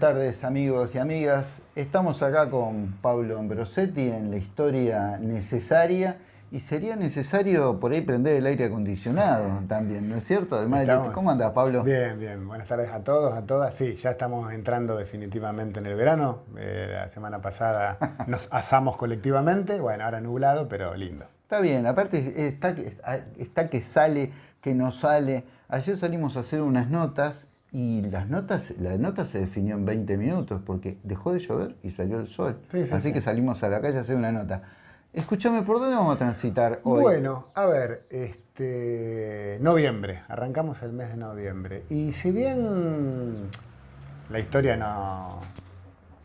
Buenas tardes amigos y amigas. Estamos acá con Pablo Ambrosetti en la historia necesaria y sería necesario por ahí prender el aire acondicionado también, ¿no es cierto? Además, ¿cómo andas Pablo? Bien, bien. Buenas tardes a todos, a todas. Sí, ya estamos entrando definitivamente en el verano. Eh, la semana pasada nos asamos colectivamente. Bueno, ahora nublado, pero lindo. Está bien, aparte está, está que sale, que no sale. Ayer salimos a hacer unas notas y las notas, la nota se definió en 20 minutos porque dejó de llover y salió el sol. Así que salimos a la calle a hacer una nota. Escúchame, ¿por dónde vamos a transitar hoy? Bueno, a ver, este, noviembre, arrancamos el mes de noviembre. Y si bien la historia no,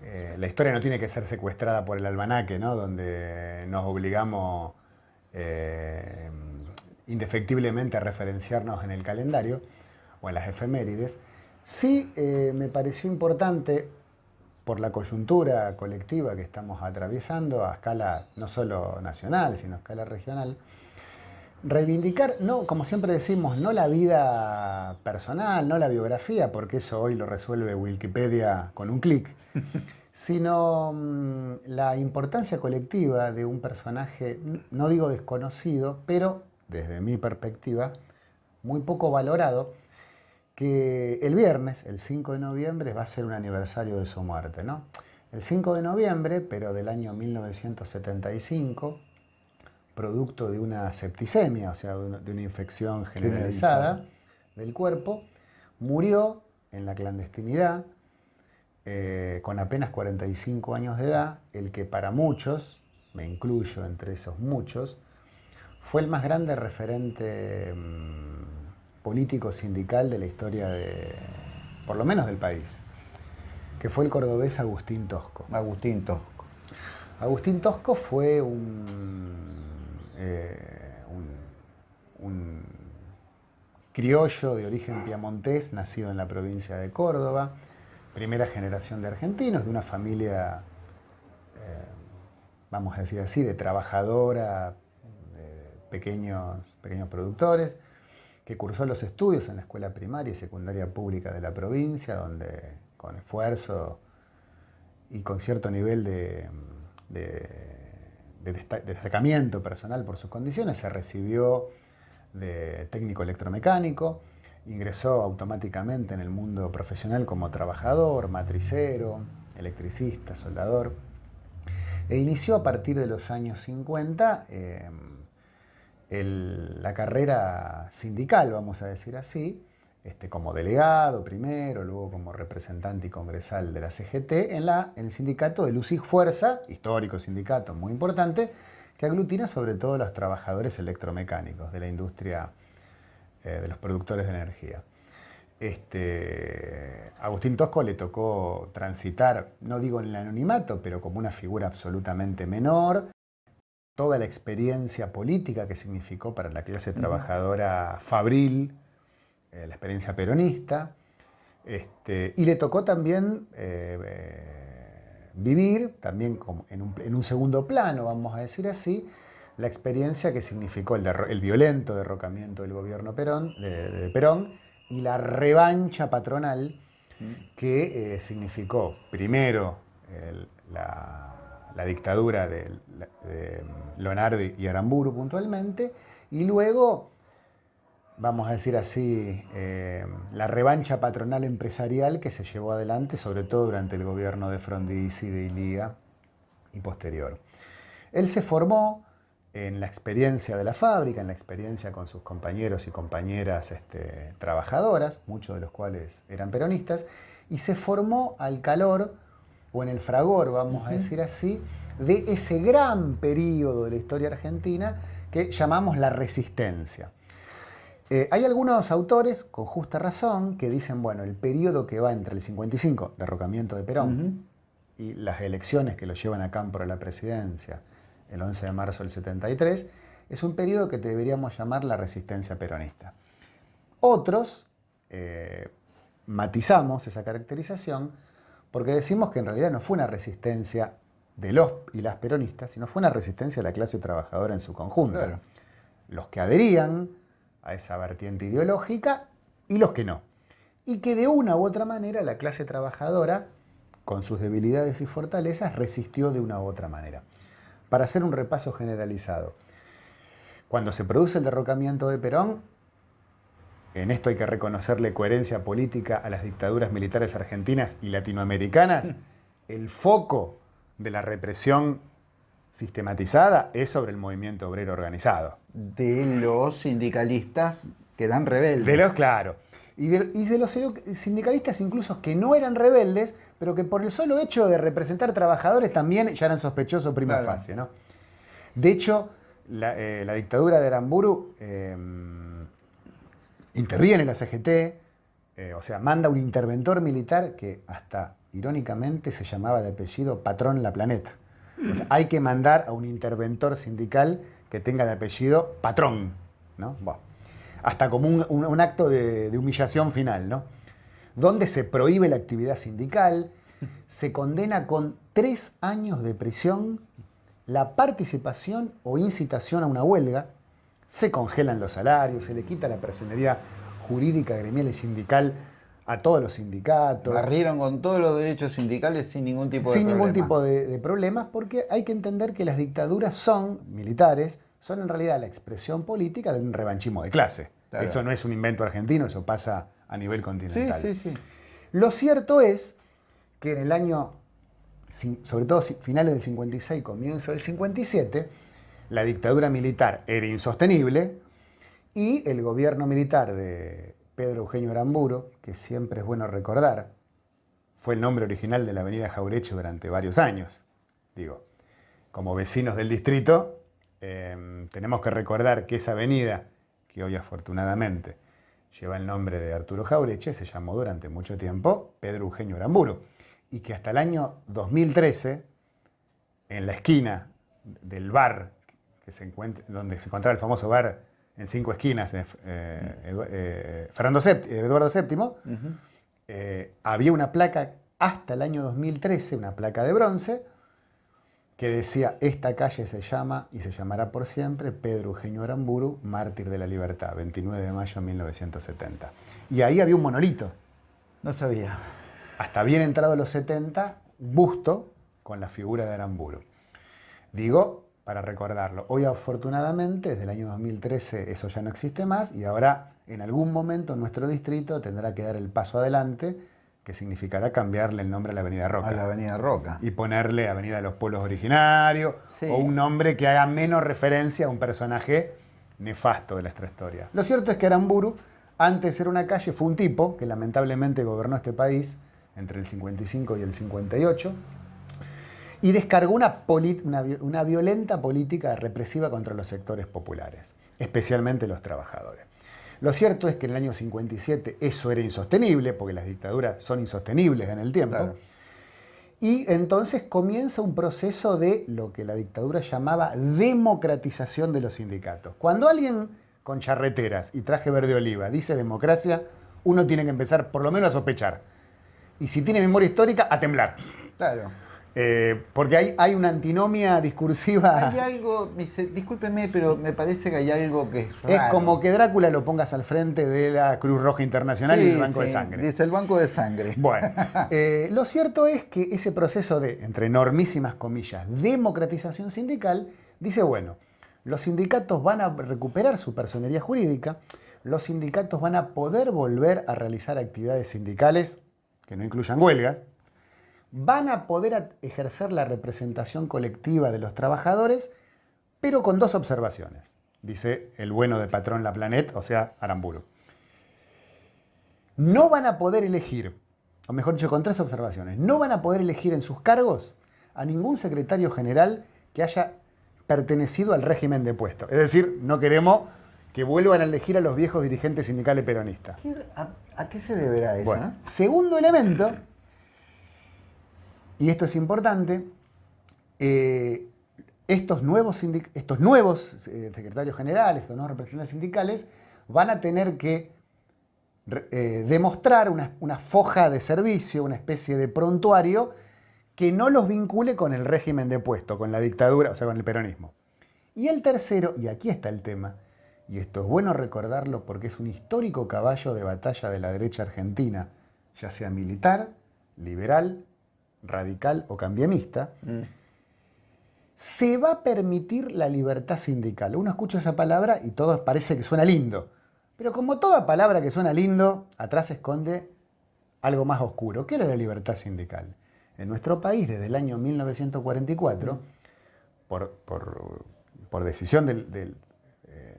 eh, la historia no tiene que ser secuestrada por el almanaque, ¿no? donde nos obligamos eh, indefectiblemente a referenciarnos en el calendario o en las efemérides, Sí eh, me pareció importante, por la coyuntura colectiva que estamos atravesando a escala no solo nacional, sino a escala regional, reivindicar, no, como siempre decimos, no la vida personal, no la biografía, porque eso hoy lo resuelve Wikipedia con un clic, sino mm, la importancia colectiva de un personaje, no digo desconocido, pero desde mi perspectiva, muy poco valorado, que el viernes, el 5 de noviembre, va a ser un aniversario de su muerte. ¿no? El 5 de noviembre, pero del año 1975, producto de una septicemia, o sea, de una infección generalizada del cuerpo, murió en la clandestinidad, eh, con apenas 45 años de edad, el que para muchos, me incluyo entre esos muchos, fue el más grande referente mm, político sindical de la historia de, por lo menos del país, que fue el cordobés Agustín Tosco. Agustín Tosco. Agustín Tosco fue un, eh, un, criollo de origen piamontés, nacido en la provincia de Córdoba, primera generación de argentinos, de una familia, eh, vamos a decir así, de trabajadora, de pequeños, pequeños productores, que cursó los estudios en la escuela primaria y secundaria pública de la provincia, donde con esfuerzo y con cierto nivel de, destacamiento personal por sus condiciones, se recibió de técnico electromecánico, ingresó automáticamente en el mundo profesional como trabajador, matricero, electricista, soldador, e inició a partir de los años 50 la carrera sindical, vamos a decir así, este, como delegado primero, luego como representante y congresal de la CGT, en, la, el sindicato de y Fuerza, histórico sindicato muy importante, que aglutina sobre todo a los trabajadores electromecánicos de la industria eh, de los productores de energía. Este, Agustín Tosco le tocó transitar, no digo en el anonimato, pero como una figura absolutamente menor, toda la experiencia política que significó para la clase trabajadora fabril, eh, la experiencia peronista, este, y le tocó también eh, eh, vivir, también en, un, segundo plano, vamos a decir así, la experiencia que significó el, violento derrocamiento del gobierno Perón, de, Perón y la revancha patronal que significó primero la la dictadura de, Leonardo y Aramburu puntualmente, y luego, vamos a decir así, eh, la revancha patronal empresarial que se llevó adelante, sobre todo durante el gobierno de Frondizi, de Ilía y posterior. Él se formó en la experiencia de la fábrica, en la experiencia con sus compañeros y compañeras este, trabajadoras, muchos de los cuales eran peronistas, y se formó al calor o en el fragor, vamos a decir así, de ese gran periodo de la historia argentina que llamamos la resistencia. Eh, hay algunos autores, con justa razón, que dicen, bueno, el periodo que va entre el 55, derrocamiento de Perón, y las elecciones que lo llevan a campo a la presidencia, el 11 de marzo del 73, es un periodo que deberíamos llamar la resistencia peronista. Otros eh, matizamos esa caracterización porque decimos que en realidad no fue una resistencia de los y las peronistas, sino fue una resistencia de la clase trabajadora en su conjunto. Los que adherían a esa vertiente ideológica y los que no. Y que de una u otra manera la clase trabajadora con sus debilidades y fortalezas, resistió de una u otra manera. Para hacer un repaso generalizado, cuando se produce el derrocamiento de Perón, en esto hay que reconocerle coherencia política a las dictaduras militares argentinas y latinoamericanas, el foco de la represión sistematizada es sobre el movimiento obrero organizado. De los sindicalistas que eran rebeldes. De los, claro. Y de, los sindicalistas incluso que no eran rebeldes, pero que por el solo hecho de representar trabajadores también ya eran sospechosos prima facie. ¿no? De hecho, la, eh, dictadura de Aramburu eh, interviene en la CGT, eh, o sea, manda un interventor militar que hasta irónicamente se llamaba de apellido Patrón La Planeta. hay que mandar a un interventor sindical que tenga de apellido Patrón, ¿no? hasta como un, acto de, de, humillación final, ¿no? Donde se prohíbe la actividad sindical, se condena con tres años de prisión la participación o incitación a una huelga, se congelan los salarios, se le quita la personería jurídica, gremial y sindical a todos los sindicatos. Barrieron con todos los derechos sindicales sin ningún tipo de Sin ningún tipo de, problemas, porque hay que entender que las dictaduras son, militares, son en realidad la expresión política de un revanchismo de clase. Eso no es un invento argentino, eso pasa a nivel continental. Sí, sí, sí. Lo cierto es que en el año, sobre todo finales del 56, comienzo del 57, la dictadura militar era insostenible y el gobierno militar de Pedro Eugenio Aramburo, que siempre es bueno recordar, fue el nombre original de la avenida Jaureche durante varios años. Digo, como vecinos del distrito, em, tenemos que recordar que esa avenida, que hoy afortunadamente lleva el nombre de Arturo Jaureche, se llamó durante mucho tiempo Pedro Eugenio Aramburo, y que hasta el año 2013, en la esquina del bar que se encuentra, donde se encontraba el famoso bar en cinco esquinas, eh, eh, Fernando Eduardo VII, eh, había una placa hasta el año 2013, una placa de bronce, que decía, esta calle se llama y se llamará por siempre Pedro Eugenio Aramburu, mártir de la libertad, 29 de mayo de 1970. Y ahí había un monolito. No sabía. Hasta bien entrado los 70, busto con la figura de Aramburu. Digo, para recordarlo. Hoy afortunadamente, desde el año 2013 eso ya no existe más y ahora en algún momento nuestro distrito tendrá que dar el paso adelante que significará cambiarle el nombre a la Avenida Roca. A la Avenida Roca. Y ponerle Avenida de los Pueblos Originarios o un nombre que haga menos referencia a un personaje nefasto de nuestra historia. Lo cierto es que Aramburu, antes de ser una calle, fue un tipo que lamentablemente gobernó este país entre el 55 y el 58 y descargó una, una, violenta política represiva contra los sectores populares, especialmente los trabajadores. Lo cierto es que en el año 57 eso era insostenible, porque las dictaduras son insostenibles en el tiempo. Y entonces comienza un proceso de lo que la dictadura llamaba democratización de los sindicatos. Cuando alguien con charreteras y traje verde oliva dice democracia, uno tiene que empezar por lo menos a sospechar. Y si tiene memoria histórica, a temblar. Claro. Eh, porque hay, hay, una antinomia discursiva. Hay algo, discúlpeme, pero me parece que hay algo que es Es como que Drácula lo pongas al frente de la Cruz Roja Internacional y el Banco de Sangre. Dice el Banco de Sangre. Bueno, eh, lo cierto es que ese proceso de, entre enormísimas comillas, democratización sindical, dice, bueno, los sindicatos van a recuperar su personería jurídica, los sindicatos van a poder volver a realizar actividades sindicales que no incluyan huelgas, van a poder ejercer la representación colectiva de los trabajadores, pero con dos observaciones, dice el bueno de patrón La Planet, o sea, Aramburu. No van a poder elegir, o mejor dicho, con tres observaciones, no van a poder elegir en sus cargos a ningún secretario general que haya pertenecido al régimen de puesto. Es decir, no queremos que vuelvan a elegir a los viejos dirigentes sindicales peronistas. ¿A, qué se deberá eso? Bueno, segundo elemento, y esto es importante, eh, estos nuevos, eh, secretarios generales, estos nuevos representantes sindicales, van a tener que eh, demostrar una, una, foja de servicio, una especie de prontuario, que no los vincule con el régimen de puesto, con la dictadura, o sea, con el peronismo. Y el tercero, y aquí está el tema, y esto es bueno recordarlo porque es un histórico caballo de batalla de la derecha argentina, ya sea militar, liberal radical o cambiemista, mm. se va a permitir la libertad sindical. Uno escucha esa palabra y todo parece que suena lindo. Pero como toda palabra que suena lindo, atrás esconde algo más oscuro. ¿Qué era la libertad sindical? En nuestro país, desde el año 1944, por, decisión eh,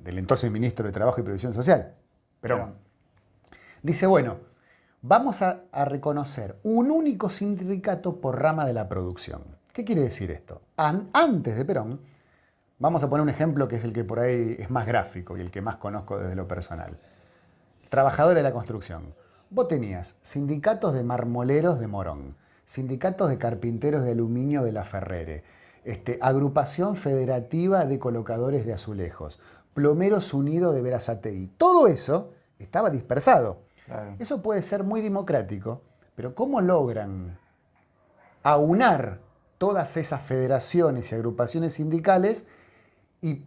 del, entonces ministro de Trabajo y Previsión Social, pero dice, bueno, vamos a, reconocer un único sindicato por rama de la producción. ¿Qué quiere decir esto? antes de Perón, vamos a poner un ejemplo que es el que por ahí es más gráfico y el que más conozco desde lo personal. Trabajadores de la construcción. Vos tenías sindicatos de marmoleros de Morón, sindicatos de carpinteros de aluminio de la Ferrere, este, agrupación federativa de colocadores de azulejos, plomeros unidos de Verazatei. Todo eso estaba dispersado. Eso puede ser muy democrático, pero ¿cómo logran aunar todas esas federaciones y agrupaciones sindicales y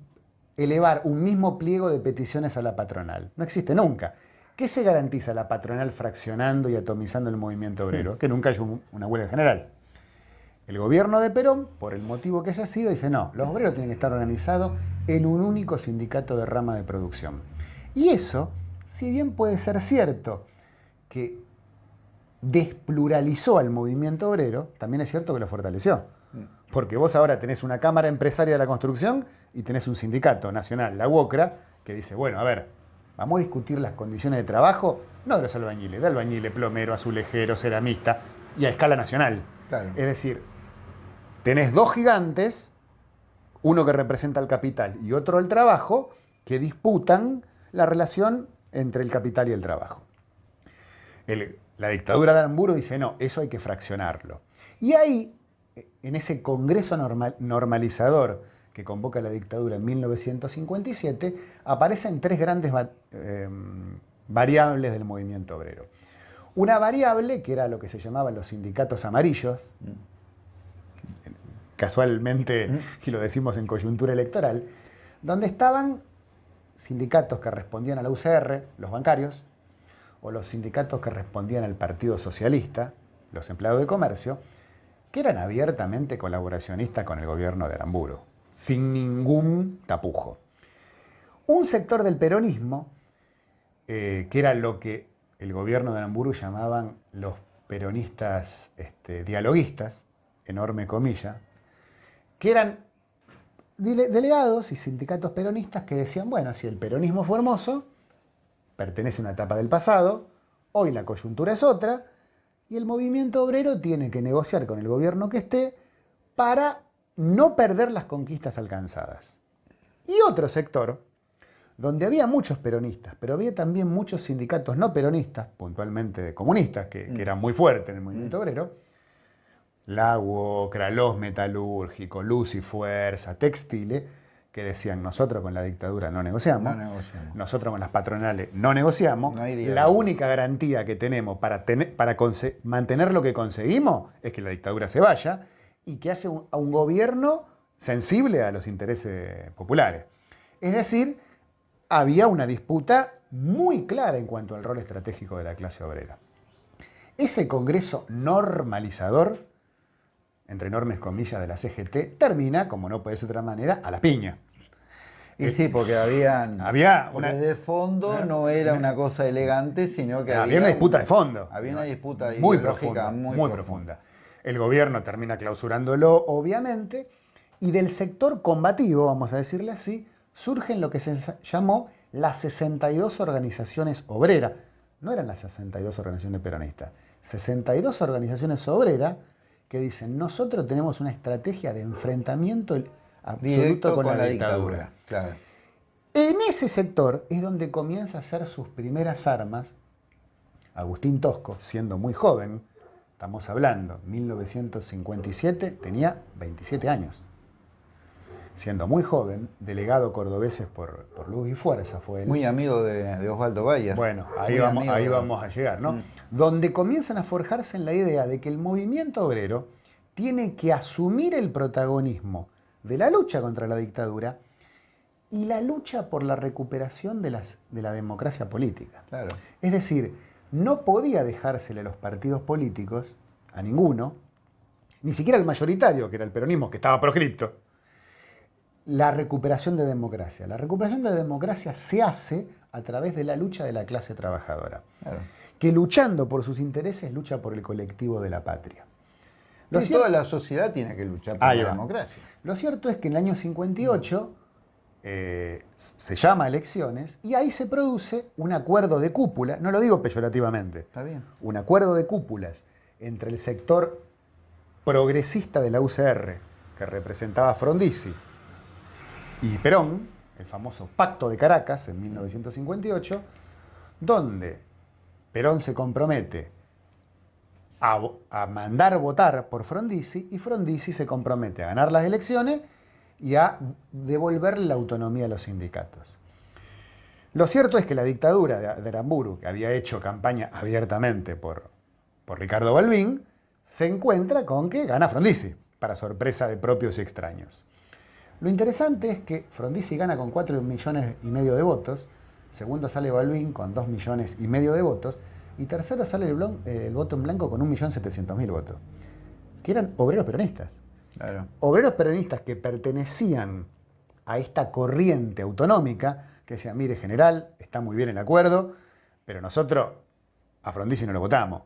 elevar un mismo pliego de peticiones a la patronal? No existe nunca. ¿Qué se garantiza la patronal fraccionando y atomizando el movimiento obrero? Que nunca haya una huelga general. El gobierno de Perón, por el motivo que haya sido, dice no, los obreros tienen que estar organizados en un único sindicato de rama de producción. Y eso, si bien puede ser cierto que despluralizó al movimiento obrero, también es cierto que lo fortaleció. Porque vos ahora tenés una Cámara Empresaria de la Construcción y tenés un sindicato nacional, la UOCRA, que dice, bueno, a ver, Vamos a discutir las condiciones de trabajo, no de los albañiles, de albañiles, plomero, azulejero, ceramista, y a escala nacional. Es decir, tenés dos gigantes, uno que representa el capital y otro el trabajo, que disputan la relación entre el capital y el trabajo. la dictadura de Aramburu dice, no, eso hay que fraccionarlo. Y ahí, en ese congreso normalizador que convoca la dictadura en 1957, aparecen tres grandes em, variables del movimiento obrero. Una variable, que era lo que se llamaban los sindicatos amarillos, casualmente, mm. y lo decimos en coyuntura electoral, donde estaban sindicatos que respondían a la UCR, los bancarios, o los sindicatos que respondían al Partido Socialista, los empleados de comercio, que eran abiertamente colaboracionistas con el gobierno de Aramburu sin ningún tapujo. Un sector del peronismo, eh, que era lo que el gobierno de Aramburu llamaban los peronistas este, dialoguistas, enorme comilla, que eran delegados y sindicatos peronistas que decían, bueno, si el peronismo fue hermoso, pertenece a una etapa del pasado, hoy la coyuntura es otra, y el movimiento obrero tiene que negociar con el gobierno que esté para no perder las conquistas alcanzadas. Y otro sector, donde había muchos peronistas, pero había también muchos sindicatos no peronistas, puntualmente comunistas, que, mm. eran muy fuertes en el movimiento mm. obrero, Lago, Kralos Metalúrgico, Luz y Fuerza, Textile, que decían nosotros con la dictadura no negociamos, nosotros con las patronales no negociamos, la única garantía que tenemos para, para mantener lo que conseguimos es que la dictadura se vaya, y que hace a un gobierno sensible a los intereses populares. Es decir, había una disputa muy clara en cuanto al rol estratégico de la clase obrera. Ese Congreso normalizador, entre enormes comillas de la CGT, termina, como no puede ser de otra manera, a la piña. Y sí, porque habían, había una, de fondo no era una cosa elegante, sino que había, había una disputa de fondo. Había una disputa muy profunda, muy, profunda. El gobierno termina clausurándolo, obviamente, y del sector combativo, vamos a decirle así, surgen lo que se llamó las 62 organizaciones obreras. No eran las 62 organizaciones peronistas, 62 organizaciones obreras que dicen, nosotros tenemos una estrategia de enfrentamiento absoluto con, la, dictadura. En ese sector es donde comienza a hacer sus primeras armas Agustín Tosco, siendo muy joven, Estamos hablando, 1957, tenía 27 años. Siendo muy joven, delegado cordobeses por, por Luz y Fuerza fue él. Muy amigo de, Osvaldo Bayer. Bueno, ahí, vamos, ahí vamos a llegar, ¿no? Mm. Donde comienzan a forjarse en la idea de que el movimiento obrero tiene que asumir el protagonismo de la lucha contra la dictadura y la lucha por la recuperación de, las, de la democracia política. Claro. Es decir, no podía dejársele a los partidos políticos, a ninguno, ni siquiera el mayoritario, que era el peronismo, que estaba proscripto, la recuperación de democracia. La recuperación de democracia se hace a través de la lucha de la clase trabajadora, que luchando por sus intereses lucha por el colectivo de la patria. Lo toda la sociedad tiene que luchar por la democracia. Lo cierto es que en el año 58 eh, se llama elecciones y ahí se produce un acuerdo de cúpula, no lo digo peyorativamente, Está bien. un acuerdo de cúpulas entre el sector progresista de la UCR, que representaba Frondizi, y Perón, el famoso Pacto de Caracas en 1958, donde Perón se compromete a, mandar votar por Frondizi y Frondizi se compromete a ganar las elecciones y a devolverle la autonomía a los sindicatos. Lo cierto es que la dictadura de Aramburu, que había hecho campaña abiertamente por, por Ricardo Balbín, se encuentra con que gana Frondizi, para sorpresa de propios y extraños. Lo interesante es que Frondizi gana con 4 millones y medio de votos, segundo sale Balbín con 2 millones y medio de votos, y tercero sale el, el voto en blanco con 1.700.000 votos, que eran obreros peronistas. Obreros peronistas que pertenecían a esta corriente autonómica, que decían, mire general, está muy bien el acuerdo, pero nosotros a Frondizi no lo votamos.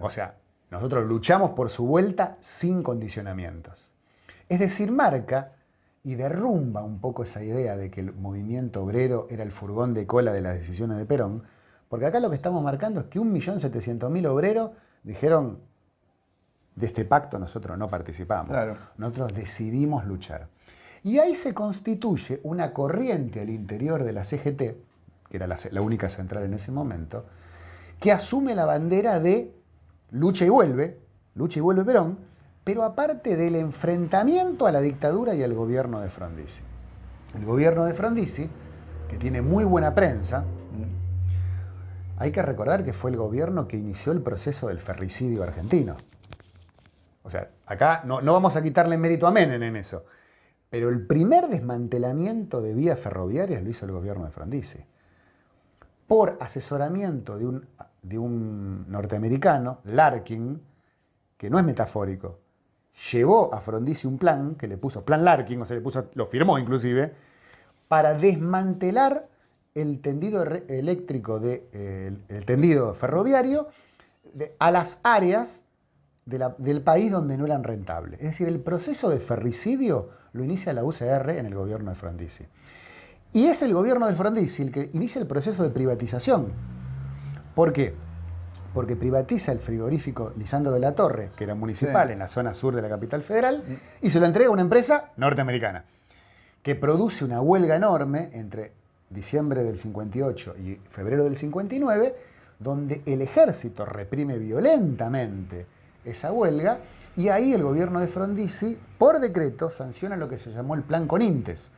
O sea, nosotros luchamos por su vuelta sin condicionamientos. Es decir, marca y derrumba un poco esa idea de que el movimiento obrero era el furgón de cola de las decisiones de Perón, porque acá lo que estamos marcando es que 1.700.000 obreros dijeron, de este pacto nosotros no participamos. Nosotros decidimos luchar. Y ahí se constituye una corriente al interior de la CGT, que era la, la, única central en ese momento, que asume la bandera de lucha y vuelve, lucha y vuelve Perón, pero aparte del enfrentamiento a la dictadura y al gobierno de Frondizi. El gobierno de Frondizi, que tiene muy buena prensa, hay que recordar que fue el gobierno que inició el proceso del ferricidio argentino. O sea, acá no, vamos a quitarle mérito a Menem en eso. Pero el primer desmantelamiento de vías ferroviarias lo hizo el gobierno de Frondizi. Por asesoramiento de un, de un norteamericano, Larkin, que no es metafórico, llevó a Frondizi un plan, que le puso plan Larkin, o sea, le puso, lo firmó inclusive, para desmantelar el tendido eléctrico, de, el, tendido ferroviario a las áreas del país donde no eran rentables. Es decir, el proceso de ferricidio lo inicia la UCR en el gobierno de Frondizi. Y es el gobierno de Frondizi el que inicia el proceso de privatización. ¿Por qué? Porque privatiza el frigorífico Lisandro de la Torre, que era municipal en la zona sur de la capital federal, y se lo entrega a una empresa norteamericana, que produce una huelga enorme entre diciembre del 58 y febrero del 59, donde el ejército reprime violentamente esa huelga y ahí el gobierno de Frondizi, por decreto, sanciona lo que se llamó el Plan Conintes,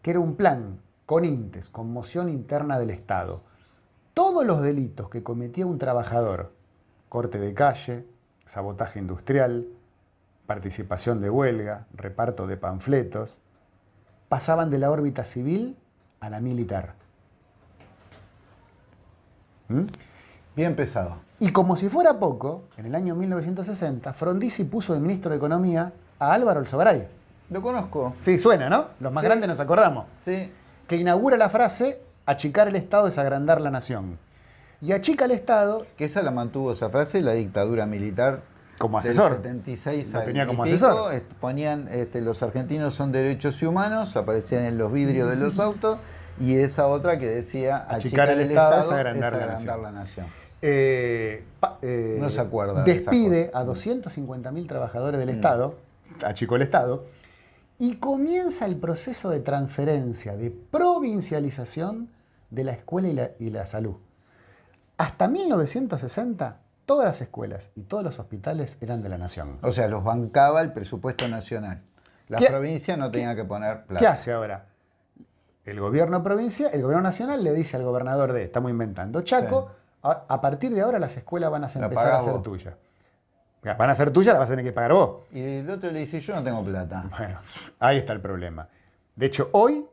que era un plan Conintes, conmoción interna del Estado. Todos los delitos que cometía un trabajador, corte de calle, sabotaje industrial, participación de huelga, reparto de panfletos, pasaban de la órbita civil a la militar. ¿Mm? Bien pesado. Y como si fuera poco, en el año 1960, Frondizi puso de ministro de Economía a Álvaro Alzogaray. Lo conozco. Sí, suena, ¿no? Los más grandes nos acordamos. Sí. Que inaugura la frase, achicar el Estado es agrandar la nación. Y achica el Estado... Que esa la mantuvo esa frase la dictadura militar como asesor. 76 lo tenía como asesor. ponían, este, los argentinos son derechos y humanos, aparecían en los vidrios de los autos, y esa otra que decía achicar, el, Estado, es agrandar, la nación. Eh, eh, no se acuerda. Despide a 250.000 trabajadores del mm. Estado, achicó el Estado, y comienza el proceso de transferencia, de provincialización de la escuela y la, y la salud. Hasta 1960, todas las escuelas y todos los hospitales eran de la nación. O sea, los bancaba el presupuesto nacional. La provincia no tenía que poner plata. ¿Qué hace ahora? El gobierno provincial, el gobierno nacional le dice al gobernador de, estamos inventando, Chaco, a, partir de ahora las escuelas van a empezar a ser tuyas. Van a ser tuyas, las vas a tener que pagar vos. Y el otro le dice, yo no tengo plata. Bueno, ahí está el problema. De hecho, hoy,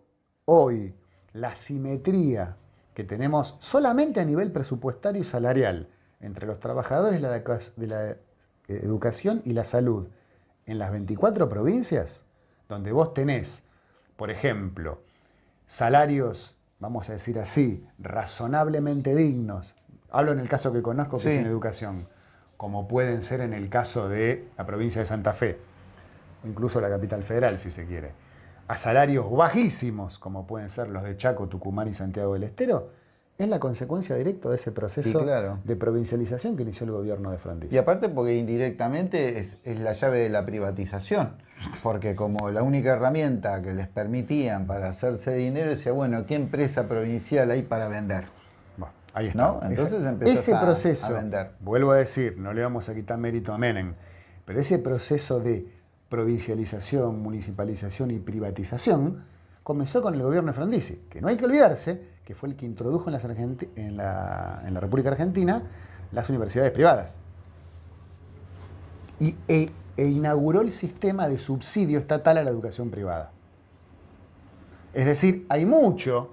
hoy, la simetría que tenemos solamente a nivel presupuestario y salarial entre los trabajadores de la, educación y la salud. En las 24 provincias, donde vos tenés, por ejemplo, salarios, vamos a decir así, razonablemente dignos, hablo en el caso que conozco que es en educación, como pueden ser en el caso de la provincia de Santa Fe, o incluso la capital federal, si se quiere, a salarios bajísimos, como pueden ser los de Chaco, Tucumán y Santiago del Estero, es la consecuencia directa de ese proceso de provincialización que inició el gobierno de Frondizi. Y aparte porque indirectamente es, la llave de la privatización, porque como la única herramienta que les permitían para hacerse dinero decía, bueno, ¿qué empresa provincial hay para vender? Bueno, ahí está. Entonces ese, ese proceso, vender. Vuelvo a decir, no le vamos a quitar mérito a Menem, pero ese proceso de provincialización, municipalización y privatización comenzó con el gobierno de Frondizi, que no hay que olvidarse que fue el que introdujo en, la, República Argentina las universidades privadas. Y, e, e inauguró el sistema de subsidio estatal a la educación privada. Es decir, hay mucho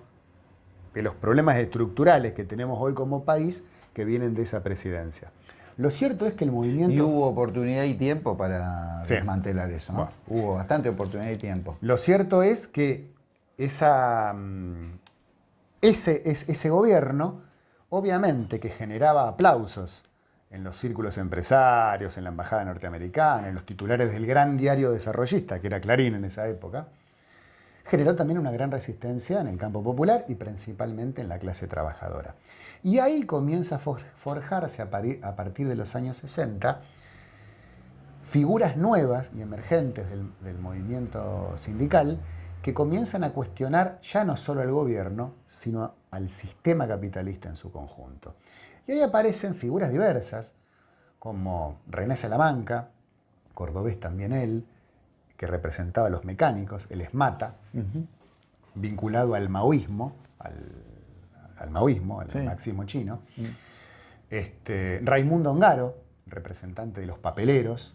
de los problemas estructurales que tenemos hoy como país que vienen de esa presidencia. Lo cierto es que el movimiento... Y hubo oportunidad y tiempo para desmantelar eso, ¿no? Hubo bastante oportunidad y tiempo. Lo cierto es que esa, mm, ese, ese gobierno, obviamente que generaba aplausos en los círculos empresarios, en la embajada norteamericana, en los titulares del gran diario desarrollista, que era Clarín en esa época, generó también una gran resistencia en el campo popular y principalmente en la clase trabajadora. Y ahí comienza a forjarse a partir de los años 60 figuras nuevas y emergentes del, movimiento sindical que comienzan a cuestionar ya no solo al gobierno, sino al sistema capitalista en su conjunto. Y ahí aparecen figuras diversas, como René Salamanca, cordobés también él, que representaba a los mecánicos, el ESMATA, vinculado al maoísmo, al al maoísmo, al marxismo chino. Mm. Este, Raimundo Ongaro, representante de los papeleros,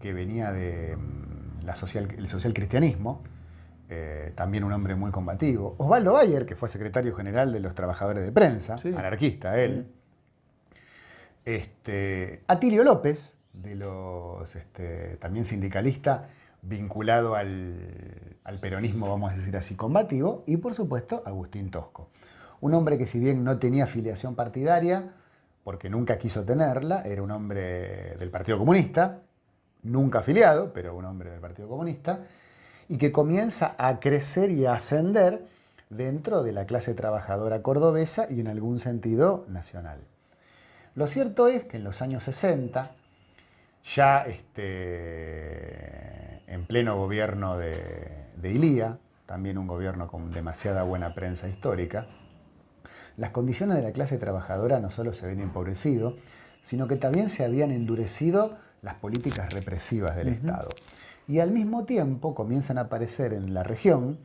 que venía del mm, la social, cristianismo, eh, también un hombre muy combativo. Osvaldo Bayer, que fue secretario general de los trabajadores de prensa, anarquista él. Este, Atilio López, de los, este, también sindicalista, vinculado al, al, peronismo, vamos a decir así, combativo. Y por supuesto, Agustín Tosco. Un hombre que si bien no tenía afiliación partidaria, porque nunca quiso tenerla, era un hombre del Partido Comunista, nunca afiliado, pero un hombre del Partido Comunista, y que comienza a crecer y a ascender dentro de la clase trabajadora cordobesa y en algún sentido nacional. Lo cierto es que en los años 60, ya este, en pleno gobierno de, de Ilía, también un gobierno con demasiada buena prensa histórica, las condiciones de la clase trabajadora no solo se habían empobrecido, sino que también se habían endurecido las políticas represivas del Estado. Y al mismo tiempo comienzan a aparecer en la región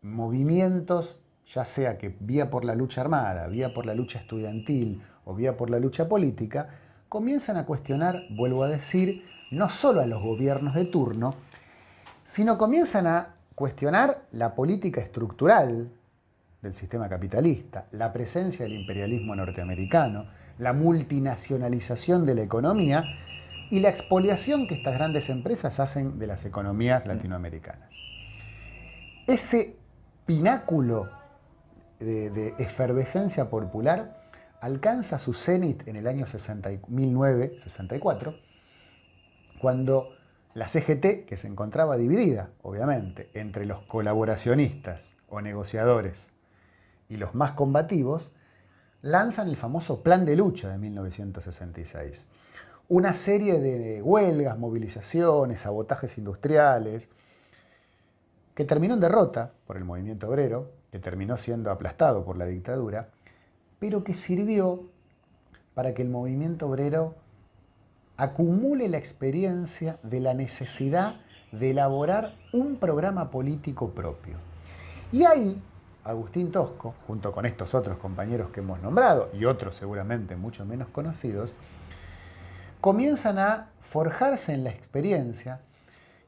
movimientos, ya sea que vía por la lucha armada, vía por la lucha estudiantil o vía por la lucha política, comienzan a cuestionar, vuelvo a decir, no solo a los gobiernos de turno, sino comienzan a cuestionar la política estructural del sistema capitalista, la presencia del imperialismo norteamericano, la multinacionalización de la economía y la expoliación que estas grandes empresas hacen de las economías latinoamericanas. Ese pináculo de, efervescencia popular alcanza su cenit en el año 1964, cuando la CGT, que se encontraba dividida, obviamente, entre los colaboracionistas o negociadores y los más combativos, lanzan el famoso Plan de Lucha de 1966. Una serie de huelgas, movilizaciones, sabotajes industriales, que terminó en derrota por el movimiento obrero, que terminó siendo aplastado por la dictadura, pero que sirvió para que el movimiento obrero acumule la experiencia de la necesidad de elaborar un programa político propio. Y ahí Agustín Tosco, junto con estos otros compañeros que hemos nombrado y otros seguramente mucho menos conocidos, comienzan a forjarse en la experiencia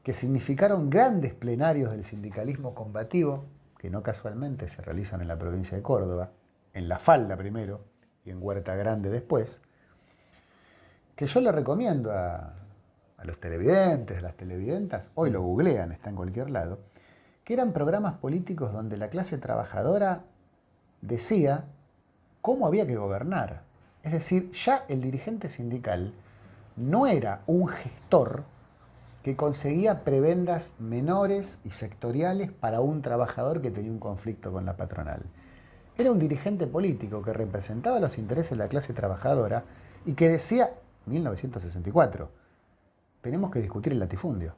que significaron grandes plenarios del sindicalismo combativo, que no casualmente se realizan en la provincia de Córdoba, en La Falda primero y en Huerta Grande después, que yo le recomiendo a, los televidentes, a las televidentas, hoy lo googlean, está en cualquier lado, que eran programas políticos donde la clase trabajadora decía cómo había que gobernar. Es decir, ya el dirigente sindical no era un gestor que conseguía prebendas menores y sectoriales para un trabajador que tenía un conflicto con la patronal. Era un dirigente político que representaba los intereses de la clase trabajadora y que decía, 1964, tenemos que discutir el latifundio.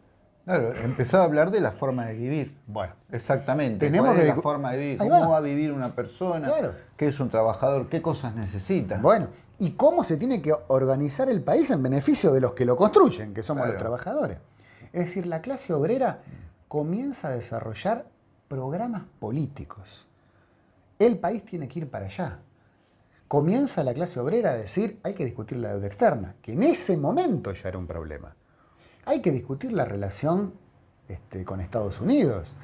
Claro, empezaba a hablar de la forma de vivir. Bueno, Exactamente. Tenemos ¿Cuál es que la discu- forma de vivir? ¿Cómo va. va. a vivir una persona? Claro. ¿Qué es un trabajador? ¿Qué cosas necesita? Bueno, ¿y cómo se tiene que organizar el país en beneficio de los que lo construyen, que somos Claro. los trabajadores? Es decir, la clase obrera comienza a desarrollar programas políticos. El país tiene que ir para allá. Comienza la clase obrera a decir, hay que discutir la deuda externa, que en ese momento ya era un problema. Hay que discutir la relación este, con Estados Unidos.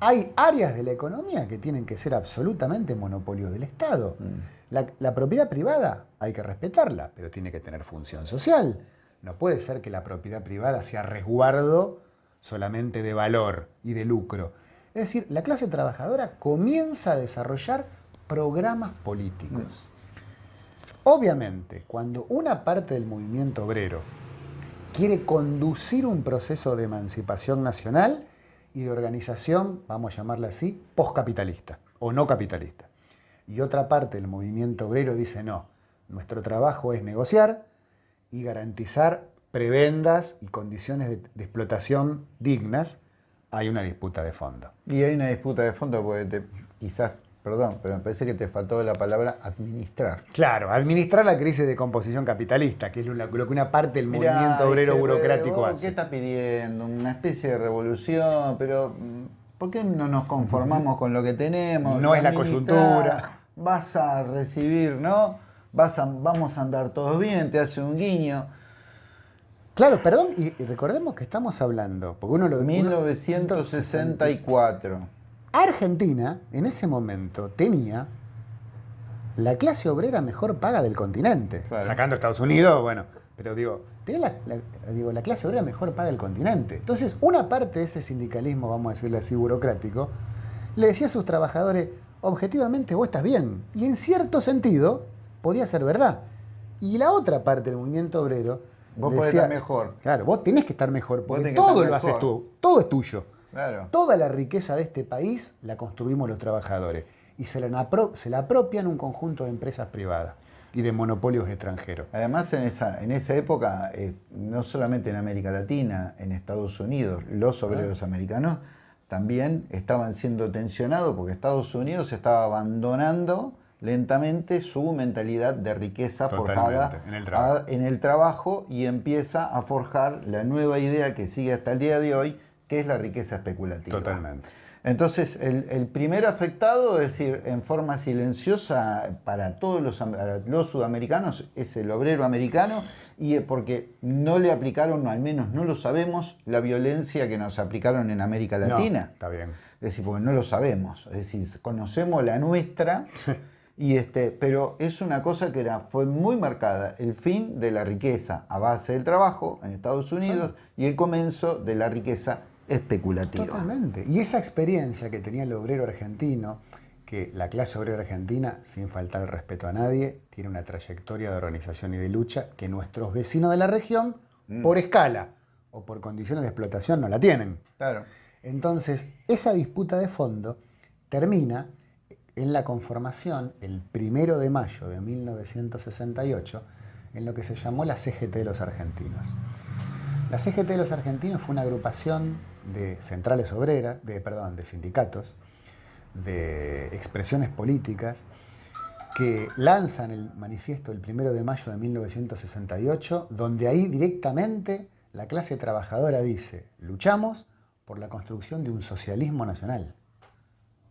Hay áreas de la economía que tienen que ser absolutamente monopolio del Estado. La, la propiedad privada hay que respetarla, pero tiene que tener función social. No puede ser que la propiedad privada sea resguardo solamente de valor y de lucro. Es decir, la clase trabajadora comienza a desarrollar programas políticos. Obviamente, cuando una parte del movimiento obrero quiere conducir un proceso de emancipación nacional y de organización, vamos a llamarla así, poscapitalista o no capitalista. Y otra parte del movimiento obrero dice, no, nuestro trabajo es negociar y garantizar prebendas y condiciones de, explotación dignas, hay una disputa de fondo. Y hay una disputa de fondo porque quizás, perdón, pero me parece que te faltó la palabra administrar. Claro, administrar la crisis de composición capitalista, que es lo, que una parte del Mirá, movimiento obrero burocrático "Vos, hace. ¿Qué está pidiendo? Una especie de revolución, pero mm, ¿por qué no nos conformamos con lo que tenemos? No es la coyuntura. Vas a recibir, ¿no? Vas a, vamos a andar todos bien, te hace un guiño. Claro, perdón, y, recordemos que estamos hablando, porque uno lo uno- 1964. Argentina, en ese momento, tenía la clase obrera mejor paga del continente. Claro. Sacando Estados Unidos, bueno, pero digo, tenía la, la- digo, la clase obrera mejor paga del continente. Entonces, una parte de ese sindicalismo, vamos a decirle así, burocrático, le decía a sus trabajadores, objetivamente vos estás bien. Y en cierto sentido, podía ser verdad. Y la otra parte del movimiento obrero... Vos le podés decía, estar mejor. Claro, vos tenés que estar mejor, porque todo lo haces tú, todo es tuyo. Claro. Toda la riqueza de este país la construimos los trabajadores y se la, se la apropian un conjunto de empresas privadas y de monopolios extranjeros. Además, en esa, en esa época, eh, no solamente en América Latina, en Estados Unidos, los obreros americanos también estaban siendo tensionados porque Estados Unidos estaba abandonando lentamente su mentalidad de riqueza Totalmente, forjada en el trabajo. a- en el trabajo y empieza a forjar la nueva idea que sigue hasta el día de hoy, que es la riqueza especulativa. Totalmente. Entonces, el, el primer afectado, es decir, en forma silenciosa para todos los, sudamericanos, es el obrero americano, y porque no le aplicaron, o al menos no lo sabemos, la violencia que nos aplicaron en América No, Latina. está bien. Es decir, porque no lo sabemos. Es decir, conocemos la nuestra, y este, pero es una cosa que era, fue muy marcada, el fin de la riqueza a base del trabajo en Estados Unidos y el comienzo de la riqueza especulativa. Totalmente. Y esa experiencia que tenía el obrero argentino, que la clase obrera argentina, sin faltar el respeto a nadie, tiene una trayectoria de organización y de lucha que nuestros vecinos de la región, por escala o por condiciones de explotación, no la tienen. Claro. Entonces, esa disputa de fondo termina en la conformación, el primero de mayo de 1968, en lo que se llamó la CGT de los argentinos. La CGT de los argentinos fue una agrupación de centrales obreras, de, perdón, de sindicatos, de expresiones políticas, que lanzan el manifiesto el primero de mayo de 1968, donde ahí directamente la clase trabajadora dice, luchamos por la construcción de un socialismo nacional.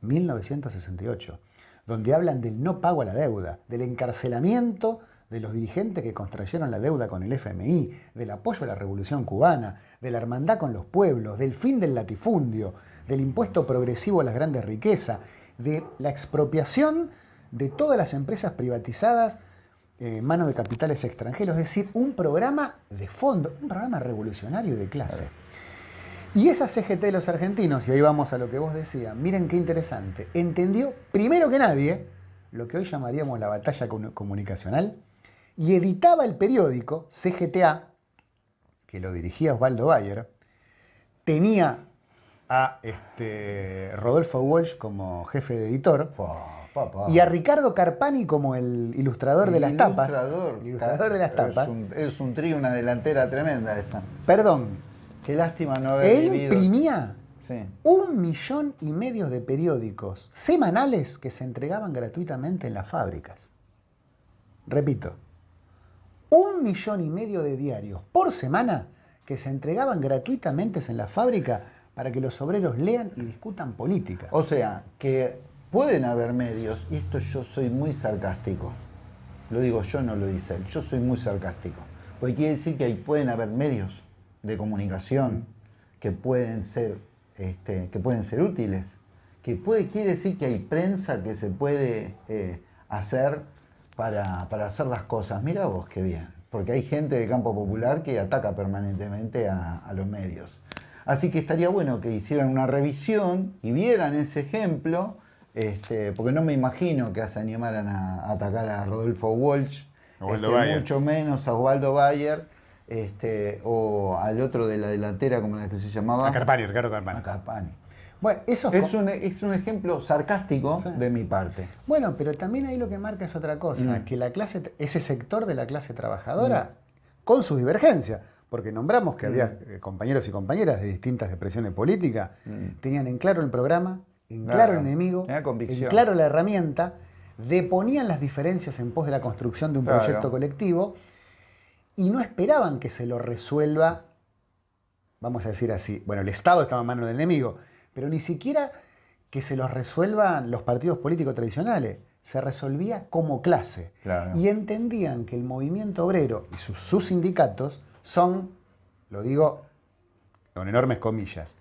1968, donde hablan del no pago a la deuda, del encarcelamiento de los dirigentes que construyeron la deuda con el FMI, del apoyo a la revolución cubana, de la hermandad con los pueblos, del fin del latifundio, del impuesto progresivo a las grandes riquezas, de la expropiación de todas las empresas privatizadas en manos de capitales extranjeros, es decir, un programa de fondo, un programa revolucionario de clase. Y esa CGT de los argentinos, y ahí vamos a lo que vos decías, miren qué interesante, entendió primero que nadie lo que hoy llamaríamos la batalla comunicacional y editaba el periódico CGTA, que lo dirigía Osvaldo Bayer, tenía a este, Rodolfo Walsh como jefe de editor y a Ricardo Carpani como el ilustrador de las tapas. Ilustrador de las tapas. Es un, es un trío, una delantera tremenda esa. Perdón, Qué lástima no haber Él imprimía un millón y medio de periódicos semanales que se entregaban gratuitamente en las fábricas. Repito, un millón y medio de diarios por semana que se entregaban gratuitamente en la fábrica para que los obreros lean y discutan política. O sea, que pueden haber medios, y esto yo soy muy sarcástico, lo digo yo, no lo dice él, yo soy muy sarcástico, porque quiere decir que ahí pueden haber medios de comunicación que pueden ser, este, que pueden ser útiles. Que puede, quiere decir que hay prensa que se puede eh, hacer para, hacer las cosas. Mira vos qué bien, porque hay gente del campo popular que ataca permanentemente a, los medios. Así que estaría bueno que hicieran una revisión y vieran ese ejemplo, este, porque no me imagino que se animaran a, atacar a Rodolfo Walsh, este, mucho menos a Osvaldo Bayer este, o al otro de la delantera, como la que se llamaba. A Carpani, Ricardo Carpani. A Carpani. Bueno, eso es, un, es un ejemplo sarcástico de mi parte. Bueno, pero también ahí lo que marca es otra cosa, mm. que la clase, ese sector de la clase trabajadora, mm. con sus divergencias, porque nombramos que había mm. eh, compañeros y compañeras de distintas depresiones políticas, tenían en claro el programa, en claro, el enemigo, en claro la herramienta, deponían las diferencias en pos de la construcción de un proyecto colectivo y no esperaban que se lo resuelva, vamos a decir así, bueno, el Estado estaba en manos del enemigo, pero ni siquiera que se los resuelvan los partidos políticos tradicionales, se resolvía como clase. Y entendían que el movimiento obrero y sus, sus sindicatos son, lo digo con enormes comillas,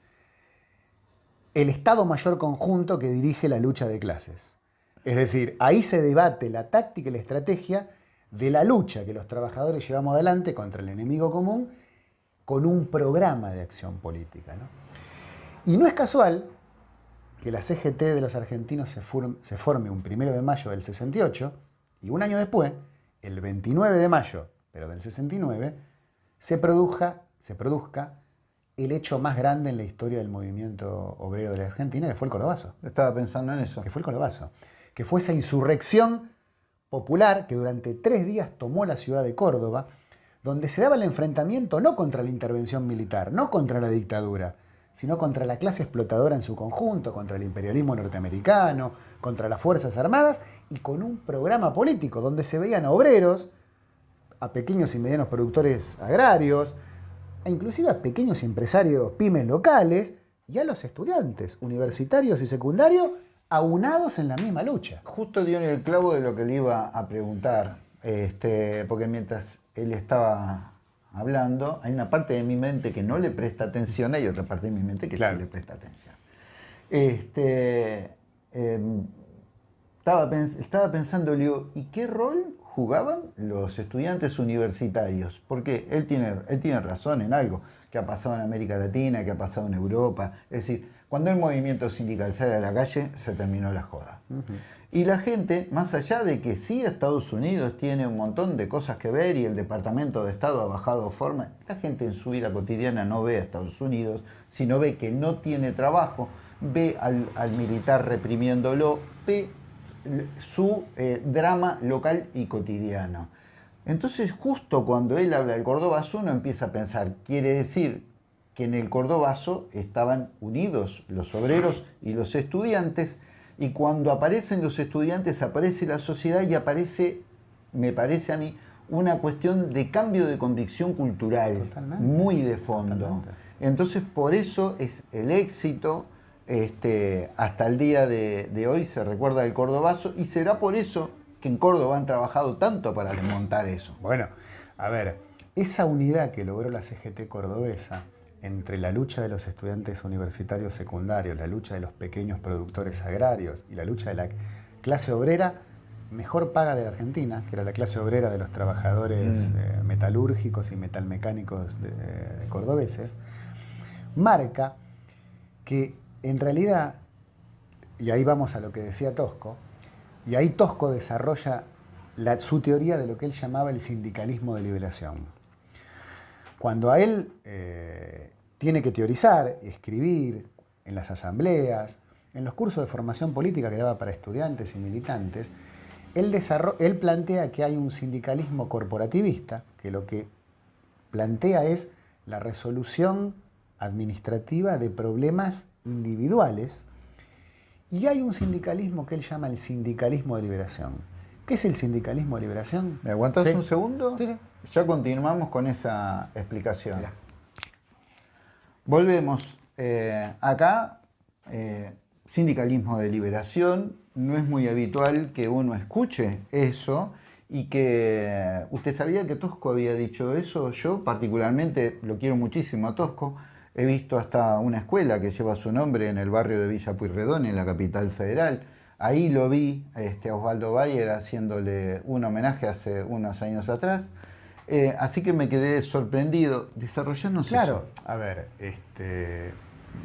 el Estado Mayor Conjunto que dirige la lucha de clases. Es decir, ahí se debate la táctica y la estrategia de la lucha que los trabajadores llevamos adelante contra el enemigo común con un programa de acción política. Y no es casual que la CGT de los argentinos se, forme un primero de mayo del 68 y un año después, el 29 de mayo, pero del 69, se, produzca, se produzca el hecho más grande en la historia del movimiento obrero de la Argentina, que fue el Cordobazo. Estaba pensando en eso. Que fue el Cordobazo. Que fue esa insurrección popular que durante tres días tomó la ciudad de Córdoba, donde se daba el enfrentamiento no contra la intervención militar, no contra la dictadura, sino contra la clase explotadora en su conjunto, contra el imperialismo norteamericano, contra las Fuerzas Armadas y con un programa político donde se veían a obreros, a pequeños y medianos productores agrarios, e inclusive a pequeños empresarios pymes locales y a los estudiantes universitarios y secundarios aunados en la misma lucha. Justo dio el clavo de lo que le iba a preguntar, este, porque mientras él estaba hablando, hay una parte de mi mente que no le presta atención, hay otra parte de mi mente que sí le presta atención. Este, em, estaba, estaba pensando, le digo, ¿y qué rol jugaban los estudiantes universitarios? Porque él tiene, él tiene razón en algo que ha pasado en América Latina, que ha pasado en Europa. Es decir, cuando el movimiento sindical sale a la calle, se terminó la joda. Y la gente, más allá de que sí Estados Unidos tiene un montón de cosas que ver y el Departamento de Estado ha bajado forma, la gente en su vida cotidiana no ve a Estados Unidos, sino ve que no tiene trabajo, ve al, militar reprimiéndolo, ve su eh, drama local y cotidiano. Entonces, justo cuando él habla del Córdoba uno empieza a pensar, quiere decir que en el Cordobazo estaban unidos los obreros y los estudiantes, y cuando aparecen los estudiantes aparece la sociedad y aparece, me parece a mí, una cuestión de cambio de convicción cultural muy de fondo. Entonces por eso es el éxito, este, hasta el día de, de, hoy se recuerda el Cordobazo y será por eso que en Córdoba han trabajado tanto para desmontar eso. Bueno, a ver, esa unidad que logró la CGT cordobesa entre la lucha de los estudiantes universitarios secundarios, la lucha de los pequeños productores agrarios y la lucha de la clase obrera, mejor paga de la Argentina, que era la clase obrera de los trabajadores Mm. eh, metalúrgicos y metalmecánicos de, de cordobeses, marca que en realidad, y ahí vamos a lo que decía Tosco, y ahí Tosco desarrolla la- su teoría de lo que él llamaba el sindicalismo de liberación. Cuando a él eh, tiene que teorizar, escribir en las asambleas, en los cursos de formación política que daba para estudiantes y militantes, él, él plantea que hay un sindicalismo corporativista, que lo que plantea es la resolución administrativa de problemas individuales, y hay un sindicalismo que él llama el sindicalismo de liberación. ¿Qué es el sindicalismo de liberación? ¿Me aguantas Sí. un segundo? Sí, sí. Ya continuamos con esa explicación. Volvemos. Eh, acá, eh, sindicalismo de liberación, no es muy habitual que uno escuche eso y que usted sabía que Tosco había dicho eso. Yo particularmente lo quiero muchísimo a Tosco. He visto hasta una escuela que lleva su nombre en el barrio de Villa Pueyrredón, en la capital federal. Ahí lo vi este, a Osvaldo Bayer haciéndole un homenaje hace unos años atrás. Eh, así que me quedé sorprendido. Desarrollanos Claro, eso. a ver, este,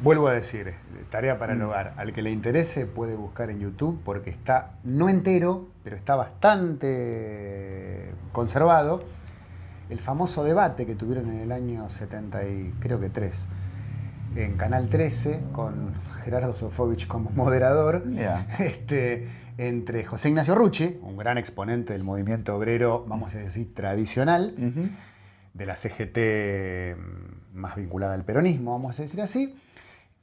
vuelvo a decir, eh, tarea para el Mm. hogar. Al que le interese puede buscar en YouTube porque está, no entero, pero está bastante conservado, el famoso debate que tuvieron en el año 70 y creo que 3, en Canal 13, con Gerardo Sofovich como moderador, Ya. este, entre José Ignacio Rucci, un gran exponente del movimiento obrero, vamos a decir, tradicional, de la CGT mm, más vinculada al peronismo, vamos a decir así,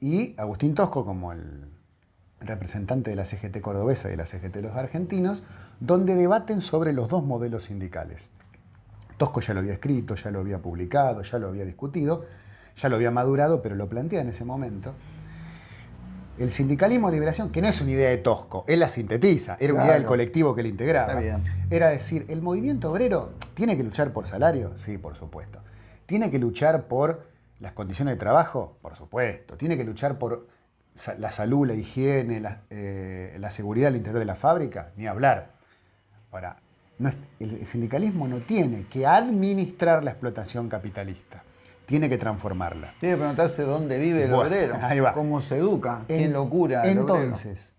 y Agustín Tosco como el representante de la CGT cordobesa y de la CGT de los argentinos, donde debaten sobre los dos modelos sindicales. Tosco ya lo había escrito, ya lo había publicado, ya lo había discutido, ya lo había madurado, pero lo plantea en ese momento. El sindicalismo de liberación, que no es una idea de Tosco, él la sintetiza, era una idea del colectivo que le integraba. Era decir, ¿el movimiento obrero tiene que luchar por salario? Sí, por supuesto. ¿Tiene que luchar por las condiciones de trabajo? Por supuesto. ¿Tiene que luchar por la salud, la higiene, la, eh, la seguridad al interior de la fábrica? Ni hablar. Ahora, no es- el sindicalismo no tiene que administrar la explotación capitalista, tiene que transformarla. Tiene que preguntarse dónde vive el Bueno, obrero, ahí va. cómo se educa, quién En- lo cura. el obrero. Entonces,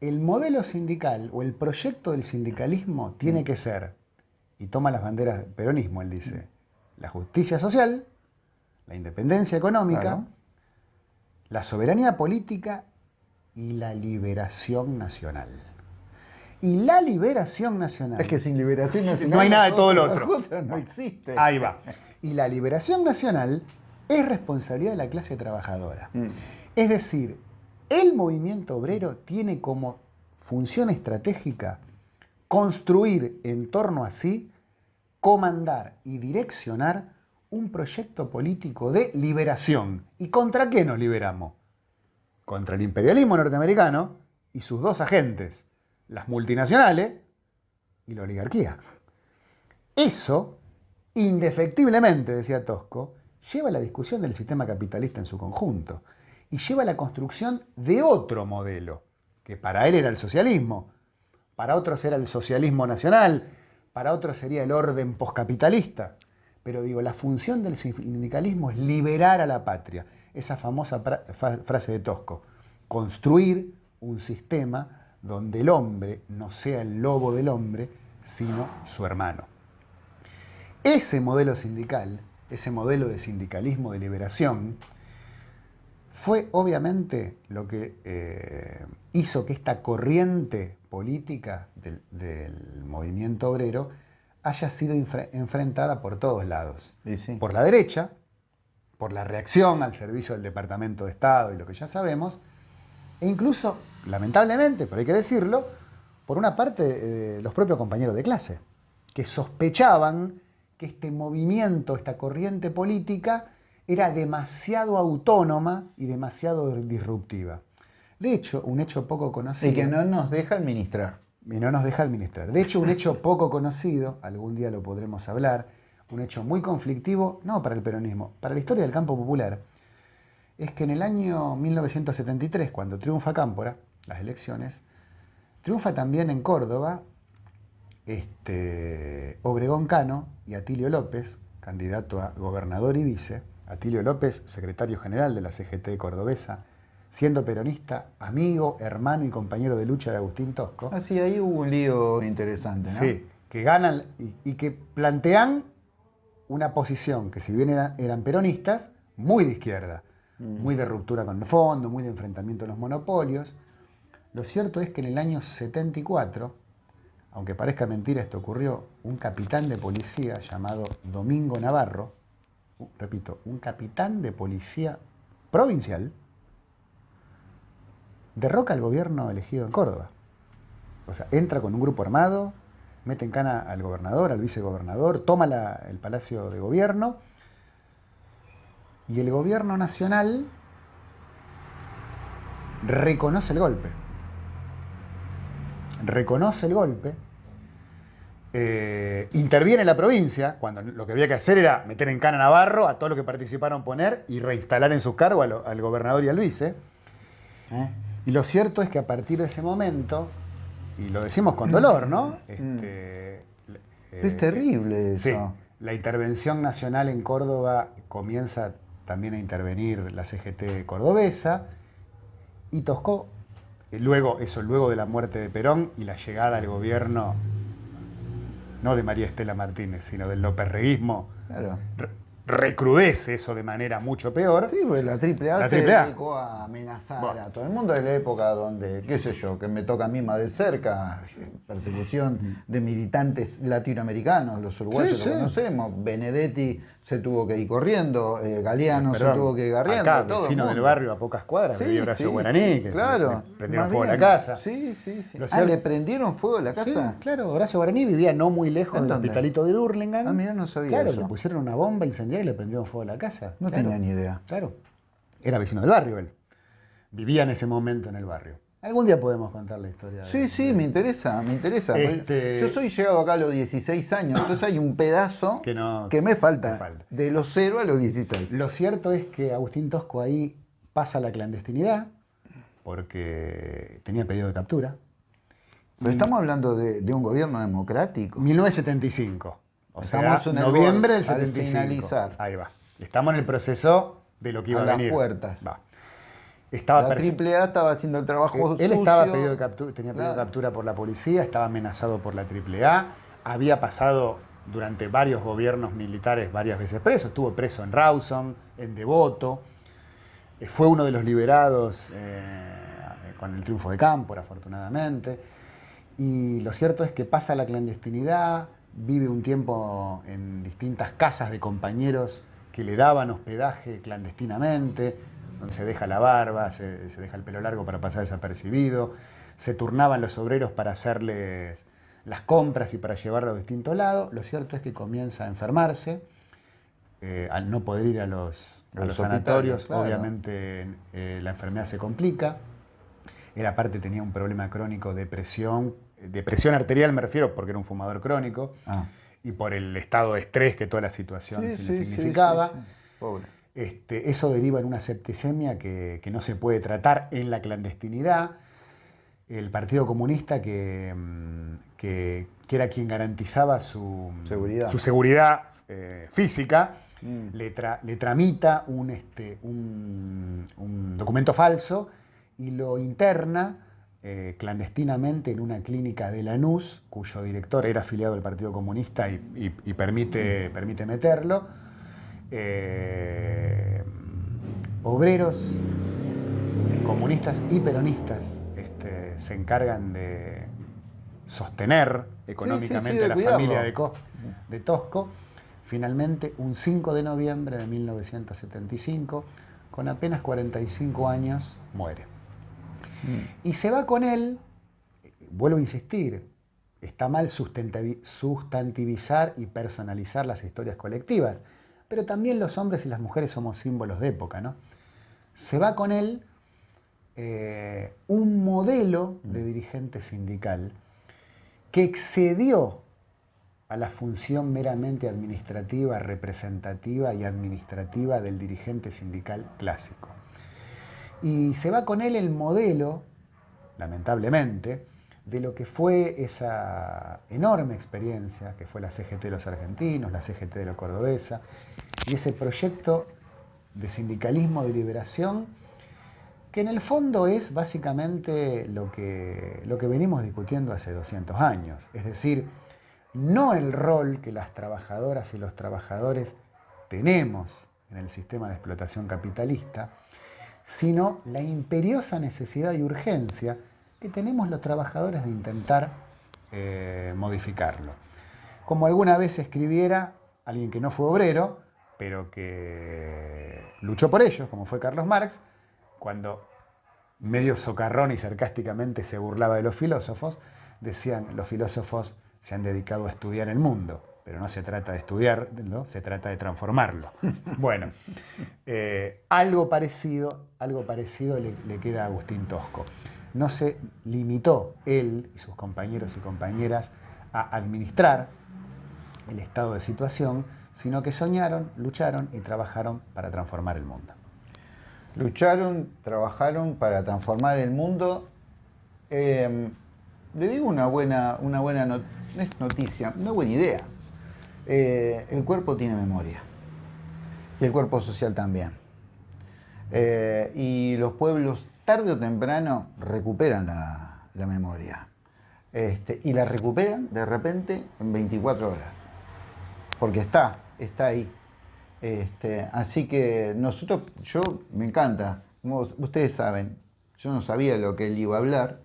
el modelo sindical o el proyecto del sindicalismo tiene que ser, y toma las banderas del peronismo, él dice, la justicia social, la independencia económica, Claro. la soberanía política y la liberación nacional. Y la liberación nacional. Es que sin liberación nacional. No hay nada de todo lo otro. No existe. Ahí va. Y la liberación nacional es responsabilidad de la clase trabajadora. Mm. Es decir, el movimiento obrero tiene como función estratégica construir en torno a sí, comandar y direccionar un proyecto político de liberación. ¿Y contra qué nos liberamos? Contra el imperialismo norteamericano y sus dos agentes, las multinacionales y la oligarquía. Eso, indefectiblemente, decía Tosco, lleva a la discusión del sistema capitalista en su conjunto y lleva a la construcción de otro modelo, que para él era el socialismo, para otros era el socialismo nacional, para otros sería el orden poscapitalista. Pero digo, la función del sindicalismo es liberar a la patria. Esa famosa frase de Tosco, construir un sistema donde el hombre no sea el lobo del hombre, sino su hermano. Ese modelo sindical, ese modelo de sindicalismo de liberación, fue obviamente lo que eh, hizo que esta corriente política del, del movimiento obrero haya sido enfre- enfrentada por todos lados. Sí. Por la derecha, por la reacción al servicio del Departamento de Estado y lo que ya sabemos, e incluso, lamentablemente, pero hay que decirlo, por una parte eh, los propios compañeros de clase, que sospechaban que este movimiento, esta corriente política, era demasiado autónoma y demasiado disruptiva. De hecho, un hecho poco conocido... Y que no nos deja administrar. y no nos deja administrar. De hecho, un hecho poco conocido, algún día lo podremos hablar, un hecho muy conflictivo, no para el peronismo, para la historia del campo popular, es que en el año 1973, cuando triunfa Cámpora, las elecciones, triunfa también en Córdoba este, Obregón Cano y Atilio López, candidato a gobernador y vice, Atilio López, secretario general de la CGT cordobesa, siendo peronista, amigo, hermano y compañero de lucha de Agustín Tosco. Así, ah, ahí hubo un lío interesante, ¿no? Sí, que ganan y, que plantean una posición que si bien eran, peronistas, muy de izquierda, mm. muy de ruptura con el fondo, muy de enfrentamiento a los monopolios. Lo cierto es que en el año 74, aunque parezca mentira, esto ocurrió, un capitán de policía llamado Domingo Navarro, repito, un capitán de policía provincial, derroca al gobierno elegido en Córdoba. O sea, entra con un grupo armado, mete en cana al gobernador, al vicegobernador, toma el palacio de gobierno y el gobierno nacional reconoce el golpe. Reconoce el golpe, eh, interviene la provincia, cuando lo que había que hacer era meter en cana a Navarro, a todos los que participaron poner y reinstalar en su cargo al, gobernador y al vice. ¿eh? Y lo cierto es que a partir de ese momento, y lo decimos con dolor, ¿no? Mm. Este, es eh, terrible eso. Sí, la intervención nacional en Córdoba comienza también a intervenir la CGT cordobesa y Toscó, eh, luego, eso luego de la muerte de Perón y la llegada al gobierno, no de María Estela Martínez, sino del loperreguismo, claro recrudece eso de manera mucho peor. Sí, pues la AAA se dedicó a amenazar a todo el mundo de la época donde, qué sé yo, que me toca a mí más de cerca, persecución de militantes latinoamericanos, los uruguayos lo conocemos, Benedetti se tuvo que ir corriendo, eh, Galeano se tuvo que ir corriendo. Acá, vecino del barrio a pocas cuadras, sí, Horacio Guaraní, que claro, le prendieron fuego a la casa. Sí, sí, sí. Ah, ¿le prendieron fuego a la casa? claro, Horacio Guaraní vivía no muy lejos del hospitalito de Urlingan. Ah, mira, no sabía Claro, le pusieron una bomba incendiaria y le prendieron fuego a la casa. No tenía ni idea. Claro. Era vecino del barrio él. Vivía en ese momento en el barrio. Algún día podemos contar la historia. Sí, sí, me interesa, me interesa. Este, Yo soy llegado acá a los 16 años, entonces hay un pedazo que, no, que me, falta, de los 0 a los 16. Lo cierto es que Agustín Tosco ahí pasa la clandestinidad porque tenía pedido de captura. Pero estamos hablando de, de un gobierno democrático. 1975. O Estamos sea, en noviembre del 75. finalizar. Ahí va. Estamos en el proceso de lo que iba a, venir. las puertas. Va. Estaba la AAA estaba haciendo el trabajo Él estaba pedido de captura, tenía pedido de captura por la policía, estaba amenazado por la AAA, había pasado durante varios gobiernos militares varias veces preso, estuvo preso en Rawson, en Devoto, eh, fue uno de los liberados eh, con el triunfo de Cámpora, afortunadamente, y lo cierto es que pasa la clandestinidad, vive un tiempo en distintas casas de compañeros que le daban hospedaje clandestinamente, donde se deja la barba, se, deja el pelo largo para pasar desapercibido, se turnaban los obreros para hacerles las compras y para llevarlo a distintos lados. Lo cierto es que comienza a enfermarse, eh, al no poder ir a los, sanatorios, obviamente eh, la enfermedad se complica. Él aparte tenía un problema crónico de presión depresión arterial me refiero porque era un fumador crónico ah. y por el estado de estrés que toda la situación le significaba. Este, eso deriva en una septicemia que, no se puede tratar en la clandestinidad. El Partido Comunista, que, mm, que, era quien garantizaba su seguridad, su seguridad eh, física, mm. le, le, tramita un, este, un, un documento falso y lo interna eh, clandestinamente en una clínica de Lanús, cuyo director era afiliado al Partido Comunista y, permite, permite, meterlo. Eh, obreros, comunistas y peronistas este, se encargan de sostener económicamente a la familia de, de Tosco. Finalmente, un 5 de noviembre de 1975, con apenas 45 años, muere. Y se va con él, vuelvo a insistir, está mal sustantivizar y personalizar las historias colectivas, pero también los hombres y las mujeres somos símbolos de época, ¿no? Se va con él eh, un modelo de dirigente sindical que excedió a la función meramente administrativa, representativa y administrativa del dirigente sindical clásico. Y se va con él el modelo, lamentablemente, de lo que fue esa enorme experiencia que fue la CGT de los argentinos, la CGT de la cordobesa, y ese proyecto de sindicalismo de liberación que en el fondo es básicamente lo que, lo que venimos discutiendo hace 200 años, es decir, no el rol que las trabajadoras y los trabajadores tenemos en el sistema de explotación capitalista, sino la imperiosa necesidad y urgencia que tenemos los trabajadores de intentar eh, modificarlo. Como alguna vez escribiera alguien que no fue obrero, pero que luchó por ello, como fue Carlos Marx, cuando medio socarrón y sarcásticamente se burlaba de los filósofos, decían los filósofos se han dedicado a estudiar el mundo, pero no se trata de estudiar, se trata de transformarlo. Bueno, eh, algo parecido, algo parecido le, le queda a Agustín Tosco. No se limitó él y sus compañeros y compañeras a administrar el estado de situación, sino que soñaron, lucharon y trabajaron para transformar el mundo. Lucharon, trabajaron para transformar el mundo. Em, le digo una buena, una buena noticia, una buena idea. Eh, el cuerpo tiene memoria y el cuerpo social también. Eh, y los pueblos tarde o temprano recuperan la, memoria. Este, y la recuperan de repente en 24 horas. Porque está, está ahí. Este, así que nosotros, yo me encanta, ustedes saben, yo no sabía lo que él iba a hablar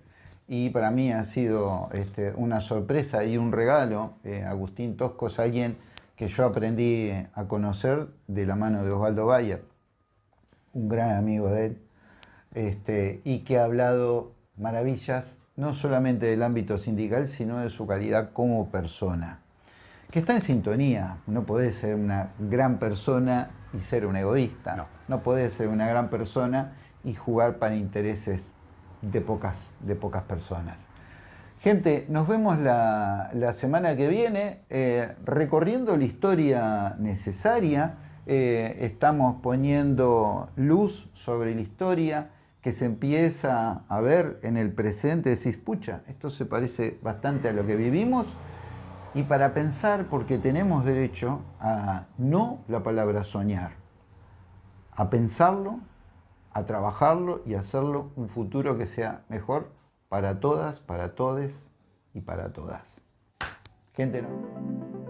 y para mí ha sido este, una sorpresa y un regalo. Eh, Agustín Tosco es alguien que yo aprendí a conocer de la mano de Osvaldo Bayer, un gran amigo de él, este, y que ha hablado maravillas no solamente del ámbito sindical, sino de su calidad como persona que está en sintonía. No podés ser una gran persona y ser un egoísta. No, no podés ser una gran persona y jugar para intereses de pocas, de pocas personas. Gente, nos vemos la, semana que viene eh, recorriendo la historia necesaria. Eh, estamos poniendo luz sobre la historia que se empieza a ver en el presente. Decís, pucha, esto se parece bastante a lo que vivimos y para pensar, porque tenemos derecho a no la palabra soñar, a pensarlo, a trabajarlo y hacerlo un futuro que sea mejor para todas, para todes y para todas. Gente, no.